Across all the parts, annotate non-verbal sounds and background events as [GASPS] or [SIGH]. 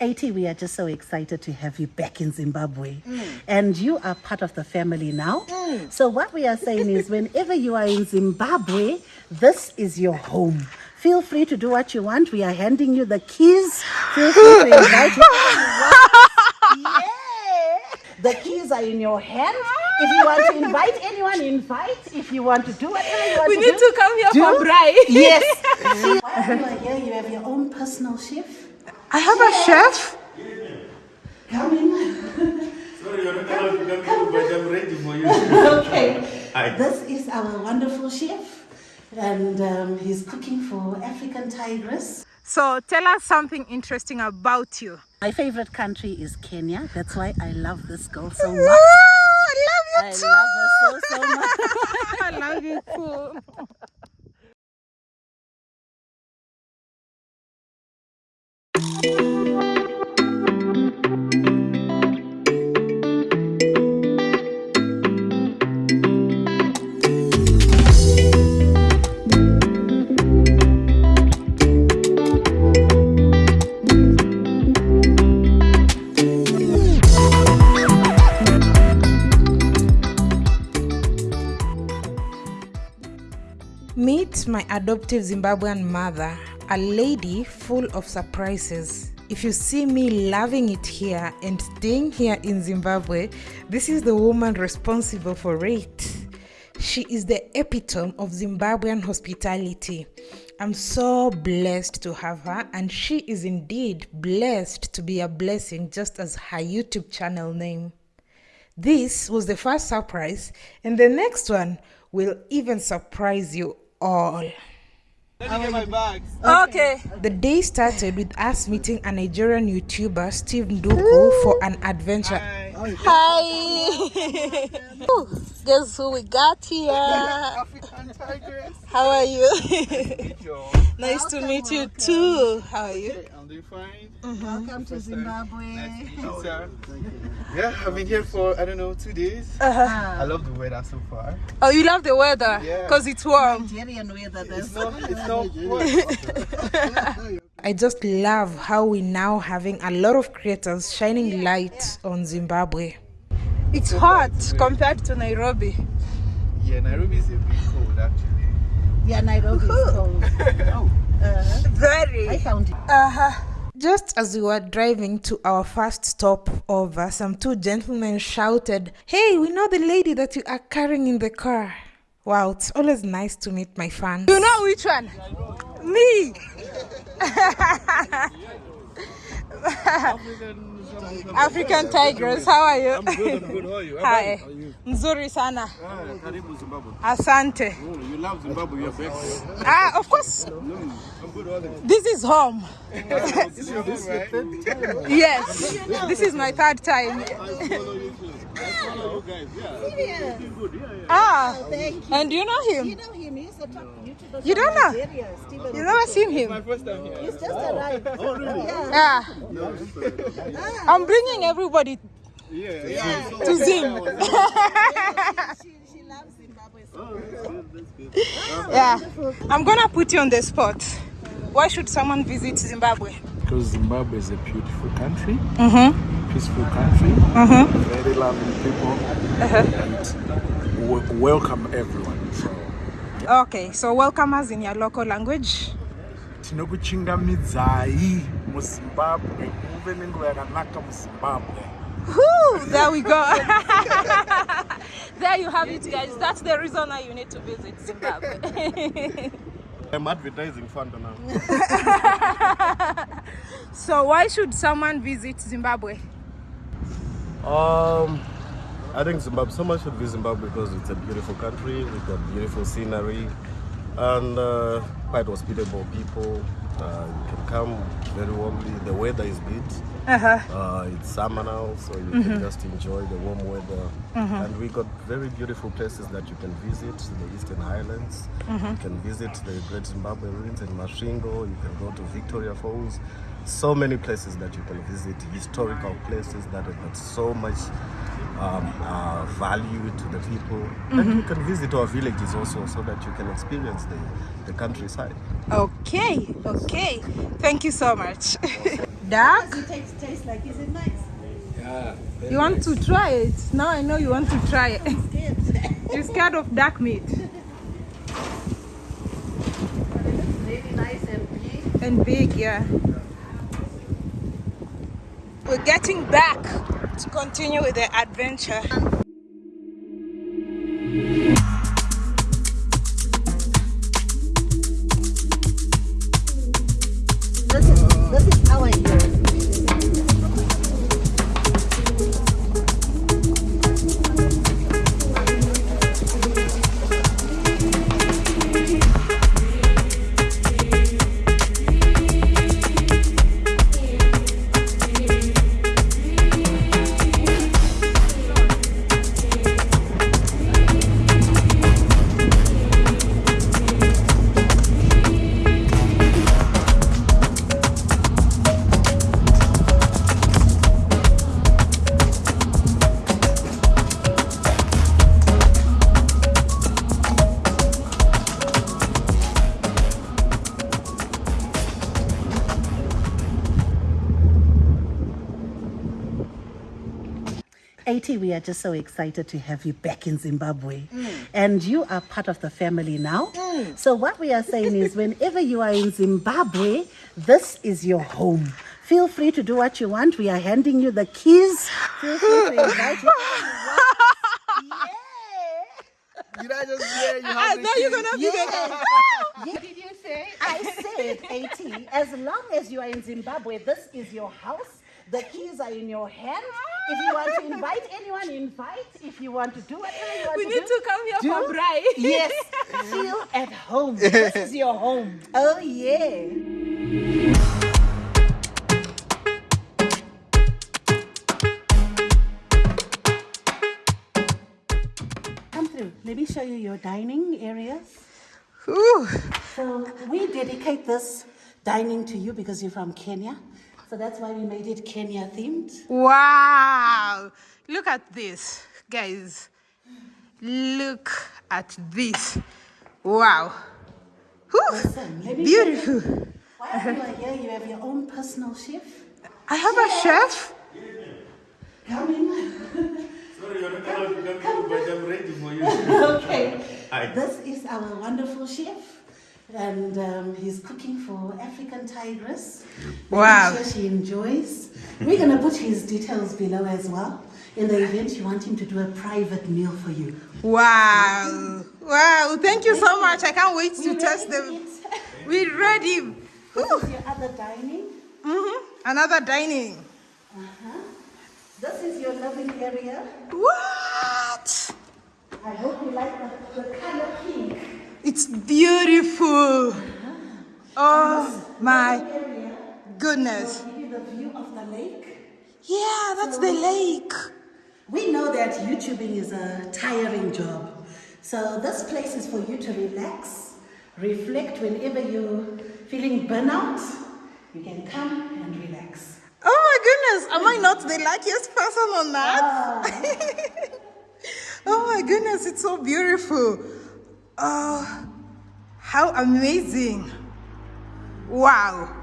AT, we are just so excited to have you back in Zimbabwe. Mm. And you are part of the family now. Mm. So, what we are saying is, whenever you are in Zimbabwe, this is your home. Feel free to do what you want. We are handing you the keys. Feel free to invite you. [LAUGHS] Yeah. The keys are in your hand. If you want to invite anyone, invite. If you want to do whatever you want We to need do, to come here do. for bride. Yes. See, [LAUGHS] while you are here, you have your own personal chef. I have a chef. Come in. Sorry, you're not allowed to come in, but I'm ready for you. Okay. [LAUGHS] Hi. This is our wonderful chef, and um, he's cooking for African tigress. So tell us something interesting about you. My favorite country is Kenya. That's why I love this girl so much. I I love you love her so, so much. too. [LAUGHS] I love you too. Meet my adoptive Zimbabwean mother, a lady full of surprises. If you see me loving it here and staying here in Zimbabwe, this is the woman responsible for it. She is the epitome of Zimbabwean hospitality. I'm so blessed to have her, and she is indeed blessed to be a blessing, just as her YouTube channel name. This was the first surprise, and the next one will even surprise you all. Okay. The day started with us meeting a Nigerian YouTuber, Steve Nduku, for an adventure. Hi. Ooh, Guess who we got here? African tigress. How are you? Yo, nice to meet you too. How are you? I'm doing fine. Welcome to Zimbabwe. Nice to meet you, sir. Yeah, I've been here for I don't know two days. Uh-huh. I love the weather so far. Oh, you love the weather Yeah. because it's warm. Nigerian weather. It's That's not. It's not. What? [LAUGHS] [LAUGHS] I just love how we now having a lot of creators shining light on Zimbabwe. It's hot compared to Nairobi. yeah, Nairobi is a bit cold actually. yeah, Nairobi is [LAUGHS] cold. Oh, I Very. found it. Uh-huh. Just as we were driving to our first stop over, some two gentlemen shouted, Hey, we know the lady that you are carrying in the car. Wow, it's always nice to meet my fans. You know which one? Me! [LAUGHS] African Tigers, how are you? I'm good. I'm good. How are you? [LAUGHS] Hi. How are you? Nzuri sana. Ah, Karibu Zimbabwe. Asante. Oh, you love Zimbabwe. You're back. Ah, of course, I'm good. How this is home. [LAUGHS] This is your? Yes, this is my third time. I follow you too. I follow you guys. Yeah. You're doing good. Yeah, yeah. Ah, Thank you. and you know You him? know him. He's a top YouTuber. You don't know? Nigeria, Stephen You never seen him? My him? first time here. He's just arrived. Oh, really? Yeah. Yeah. I'm bringing everybody Yeah, yeah. to Zim. [LAUGHS] She, she loves Zimbabwe so Oh, that's good. That's good. Yeah. I'm gonna put you on the spot. Why should someone visit Zimbabwe? Because Zimbabwe is a beautiful country, Mm-hmm. peaceful country, Mm-hmm. very loving people, and welcome everyone. So Okay, so welcome us in your local language. tinokuchingamidzai muzimbabwe muve nenguva yakanaka muzimbabwe there we go. [LAUGHS] there you have it, guys. That's the reason why you need to visit Zimbabwe. I'm advertising fund now. [LAUGHS] so, why should someone visit Zimbabwe? Um, I think Zimbabwe, someone should visit Zimbabwe because it's a beautiful country. with a beautiful scenery and uh, quite hospitable people. Uh, you can come very warmly. The weather is good. Uh-huh. Uh, it's summer now, so you can just enjoy the warm weather. And we got very beautiful places that you can visit. The Eastern Highlands. You can visit the Great Zimbabwe Ruins in Masvingo. You can go to Victoria Falls. So many places that you can visit. Historical places that have got so much um, uh, value to the people. And you can visit our villages also, so that you can experience the, the countryside. Okay, okay. Thank you so much. [LAUGHS] duck. It tastes, tastes like, is it nice? Yeah. You want to try it? Now I know you want to try it. Good. [LAUGHS] You're scared of dark meat really nice and big. and big, yeah. We're getting back to continue with the adventure. AT, we are just so excited to have you back in Zimbabwe. Mm. And you are part of the family now. Mm. So what we are saying is whenever you are in Zimbabwe, this is your home. Feel free to do what you want. We are handing you the keys. Feel free to invite you. Did I just hear you? I know you're gonna be there. [LAUGHS] yeah. Did you say? I said AT. As long as you are in Zimbabwe, this is your house. The keys are in your hand. If you want to invite anyone, invite. If you want to do whatever you want We to need to come here do. for bride. Yes, feel at home. [LAUGHS] This is your home. Oh, yeah. Come through. Let me show you your dining areas. Ooh. So we dedicate this dining to you because you're from Kenya. So that's why we made it Kenya themed. Wow. Look at this, guys. Look at this. Wow. Whew. Listen, let me show you- Beautiful. While you are here, you have your own personal chef. I have a chef. Come in. Sorry, you're not allowed to come in, but I'm ready for you. [LAUGHS] Okay. Hi. This is our wonderful chef. And um, he's cooking for African tigress. Wow. Sure she enjoys. We're going to put his details below as well. In the event you want him to do a private meal for you. Wow. Wow. Thank you so much. I can't wait to test them. We're ready. This is your other dining. hmm Another dining. Uh-huh. This is your living area. What? I hope you like the, the. It's beautiful. Oh my goodness. will give you the view of the lake. Yeah, that's the lake. We know that YouTubing is a tiring job. So this place is for you to relax, reflect whenever you're feeling burnout. You can come and relax. Oh my goodness, am I not the luckiest person on that? Ah. [LAUGHS] oh my goodness, it's so beautiful. Oh, how amazing. Wow.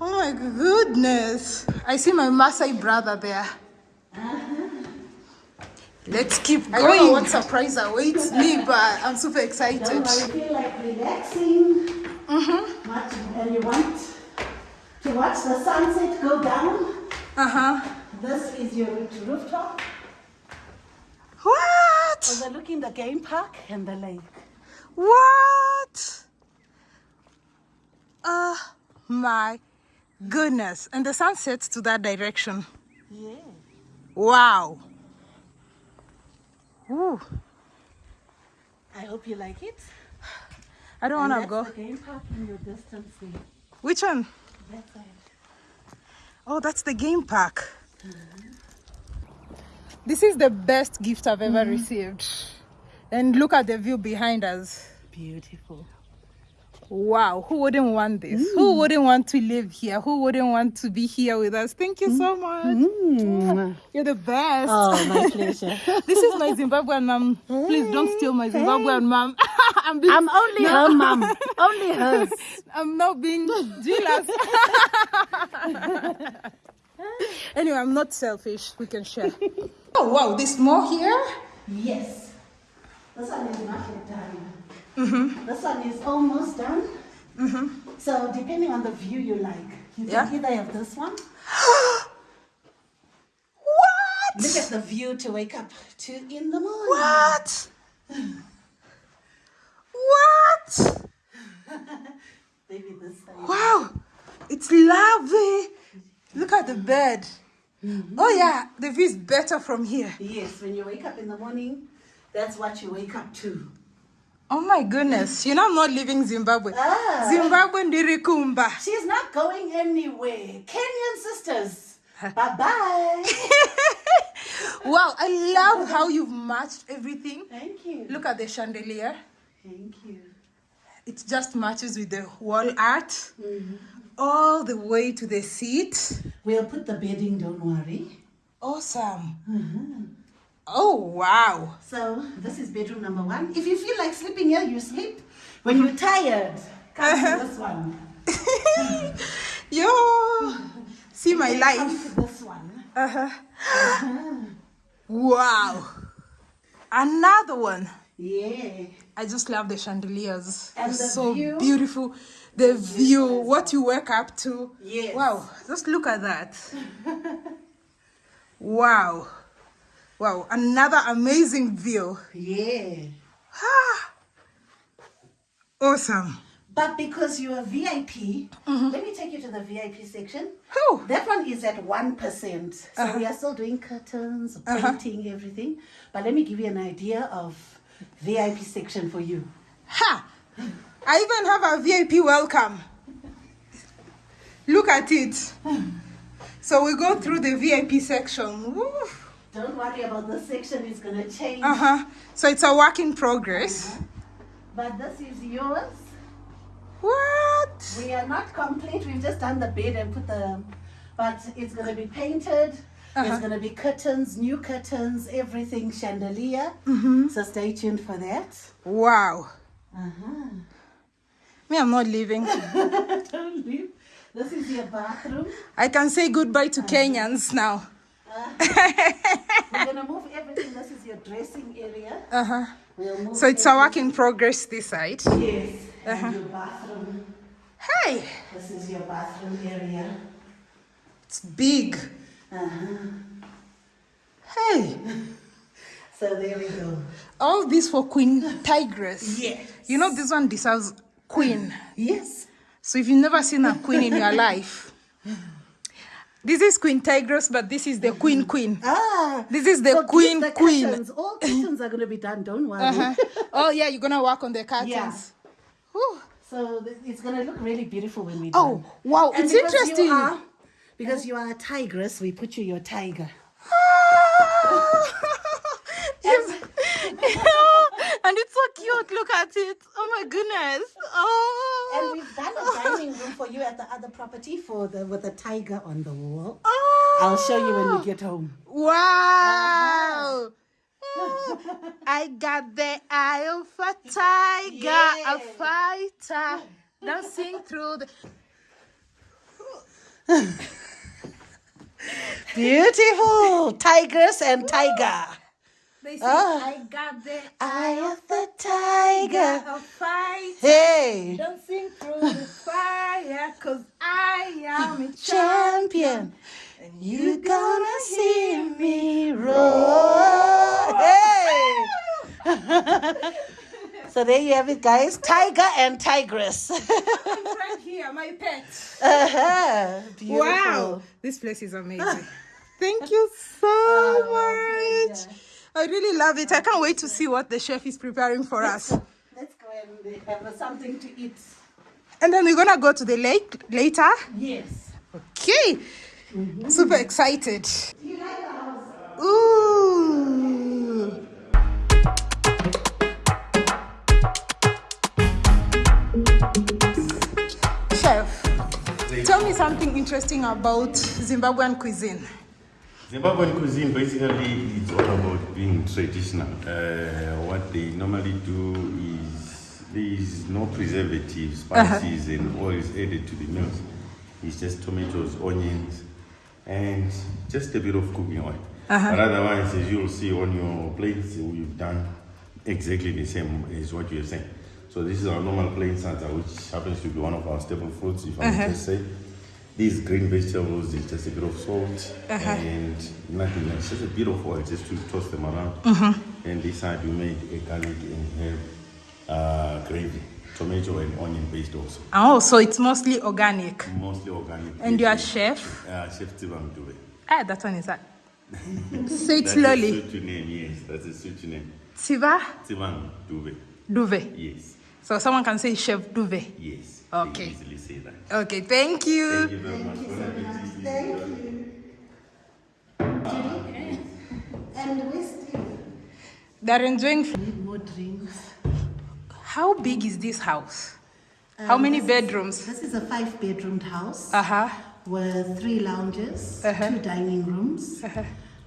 Oh my goodness. I see my Maasai brother there. Let's keep going. I don't know what surprise awaits me, but I'm super excited. Don't worry, feel like relaxing. Mm-hmm. Watch, and you want to watch the sunset go down. Uh huh. This is your rooftop What? overlooking the game park and the lake. What? Oh my goodness. And the sun sets to that direction. Yeah. Wow. Ooh. I hope you like it. I don't want to go. game park in your distance there. Which one? That side. Oh, that's the game park. Mm-hmm. This is the best gift I've ever mm-hmm. received. And look at the view behind us. Beautiful. Wow, who wouldn't want this? Who mm. wouldn't want to live here? Who wouldn't want to be here with us? Thank you so mm. much. Mm. [LAUGHS] You're the best. Oh, my [LAUGHS] pleasure. This is my Zimbabwean mom. Please don't steal my Zimbabwean mom. [LAUGHS] I'm being, I'm only her mom. Only hers. I'm not being jealous. anyway, I'm not selfish. We can share. Oh wow, there's more here. Yes. This one is not yet done. Mm-hmm. This one is almost done. Mm-hmm. So depending on the view you like, you Yeah. can either have this one. [GASPS] What? Look at the view to wake up to in the morning. What? [SIGHS] What? [LAUGHS] Maybe this side. Wow, it's lovely. Look at the bed. Mm-hmm. Oh yeah, the view is better from here. Yes, when you wake up in the morning, that's what you wake up to. Oh my goodness, you know I'm not leaving Zimbabwe. Ah. Zimbabwe ndirikumba. She's not going anywhere. Kenyan sisters. [LAUGHS] bye bye. [LAUGHS] Wow, I love how you've matched everything. Thank you. Look at the chandelier. Thank you. It just matches with the wall art. All the way to the seat. We'll put the bedding, don't worry. Awesome. Oh wow. So this is bedroom number one. If you feel like sleeping here, you sleep. When you're tired, come to this one. [LAUGHS] Yo. See my Come life. to this one. Uh-huh. Wow. Another one. Yeah. I just love the chandeliers. And They're the so view. beautiful. The view, what you wake up to. Yes. Wow, just look at that. [LAUGHS] wow. Wow, another amazing view. Yeah. Ah. Awesome. But because you're a VIP, mm-hmm. let me take you to the VIP section. Whew. That one is at 1%. So uh-huh. we are still doing curtains, uh-huh. painting, everything. But let me give you an idea of VIP section for you. Ha! I even have a VIP welcome. Look at it. [SIGHS] So we go through the VIP section. Woo. Don't worry about the section, it's going to change. Uh-huh. So it's a work in progress. But this is yours. What? We are not complete. We've just done the bed and put the, but it's going to be painted. There's going to be curtains, new curtains, everything chandelier. So stay tuned for that. Wow. Uh-huh. Me, I'm not leaving. [LAUGHS] Don't leave. This is your bathroom. I can say goodbye to Kenyans now. We're to [LAUGHS] move everything. This is your dressing area. Uh-huh. We'll move So it's a work in progress this side. Yes. And your bathroom. Hey, This is your bathroom area. it's big. Uh huh. Hey, [LAUGHS] So there we go. all this for Queen Tigress. Yes. You know this one deserves queen. Yes. So if you've never seen a queen in your life, [LAUGHS] this is Queen Tigress, but this is the Queen Queen. [LAUGHS] Ah. This is the so queen the queen. Curtains. All curtains are going to be done. Don't worry. Uh-huh. Oh yeah, you're gonna work on the curtains. Yeah. Whew. So it's going to look really beautiful when we Oh done. wow, And it's because interesting. You are, because you are a tigress, we put you your tiger. [LAUGHS] yes. [LAUGHS] and it's so cute. Look at it. Oh my goodness. Oh. And we've done a oh. dining room for you at the other property for the with a tiger on the wall. Oh. I'll show you when we get home. Wow. Uh-huh. I got the eye of a [LAUGHS] tiger, a fighter, [LAUGHS] dancing through the. [LAUGHS] Beautiful tigress and tiger. They say, Ah. I got the Eye of the tiger. a fighter, Hey, dancing through the [LAUGHS] fire, cause I am a [LAUGHS] champion. champion. You gonna see me roar. Hey. [LAUGHS] so there you have it, guys. Tiger and tigress. Right here, my pet. uh-huh. Beautiful. Wow, this place is amazing. Thank you so Oh, much. I really love it. I can't wait to see what the chef is preparing for us. Let's go and have something to eat. And then we're gonna go to the lake later. Yes. Okay. Super excited. Do you like the house? Ooh. Chef, tell me something interesting about Zimbabwean cuisine. Zimbabwean cuisine basically it's all about being traditional. Uh, what they normally do is There is no preservatives, spices, and oils added to the meals. It's just tomatoes, onions, and just a bit of cooking oil. But otherwise, as you'll see on your plates, we've done exactly the same as what you're saying. So this is our normal plain salsa, which happens to be one of our staple foods, if I may just say. These green vegetables is just a bit of salt and nothing else, just a bit of oil just to toss them around. And this side we made a garlic and herb uh, gravy, tomato and onion paste also, Oh, so it's mostly organic. mostly organic. And you are chef? Uh, Chef Tibam Dube. Ah, that one is [LAUGHS] that. Say it That's slowly. a suit name, yes, that's a suit name. Siva Tibam Dube, Duve. yes, So someone can say Chef Duve. yes. Okay. Easily say that. Okay, thank you. Thank you very much. Bon appetit. And we still They're enjoying. f- need more drinks. How big is this house? How many bedrooms? This is a five bedroomed house Uh huh. with three lounges, two dining rooms,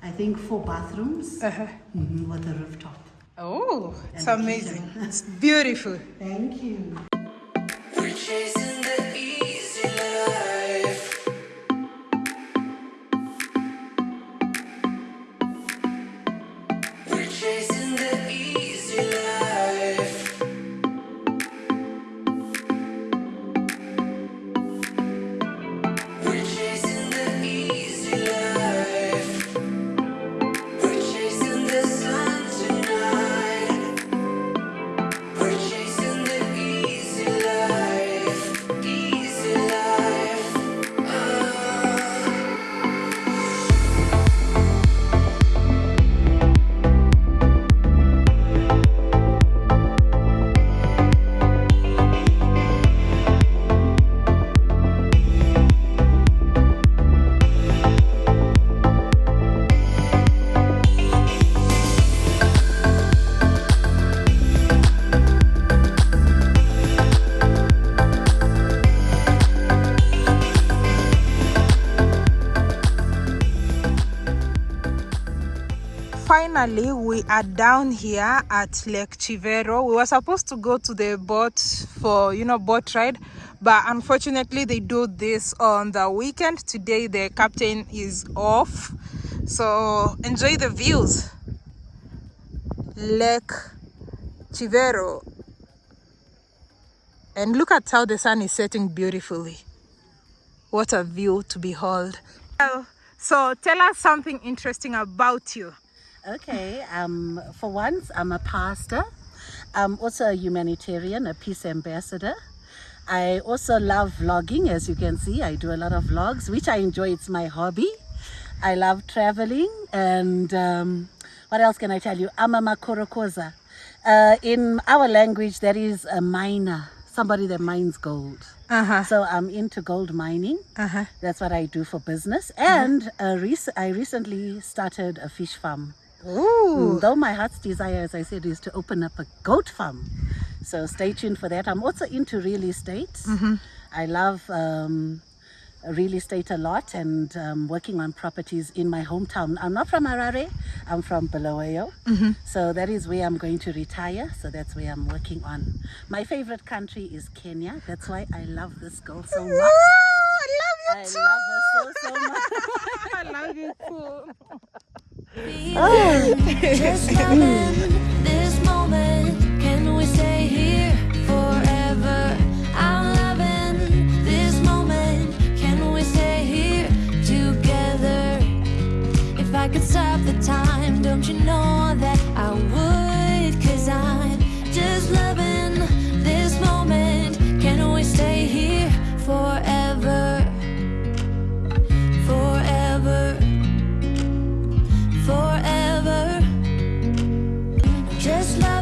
I think four bathrooms mhm, with a rooftop. Oh, it's And a amazing. It's beautiful. Thank you. Finally, we are down here at Lake Chivero. We were supposed to go to the boat for, you know, boat ride, but unfortunately, they do this on the weekend. Today, the captain is off, so enjoy the views. Lake Chivero. And look at how the sun is setting beautifully. What a view to behold. So, tell us something interesting about you. Okay, um, for once, I'm a pastor. I'm also a humanitarian, a peace ambassador. I also love vlogging, as you can see. I do a lot of vlogs, which I enjoy. It's my hobby. I love traveling, and um, what else can I tell you? I'm a makorokoza. Uh, in our language, that is a miner, somebody that mines gold. Uh-huh. So I'm into gold mining. Uh-huh. That's what I do for business. And uh, rec- I recently started a fish farm. Ooh. Mm, Though my heart's desire, as I said, is to open up a goat farm. So stay tuned for that. I'm also into real estate. I love um, real estate a lot and um, working on properties in my hometown. I'm not from Harare, I'm from Bulawayo. So that is where I'm going to retire. So that's where I'm working on. My favorite country is Kenya. That's why I love this girl so much. I I love love so, so much. you [LAUGHS] too. I love you too. [LAUGHS] [LAUGHS] Just [LAUGHS] loving just like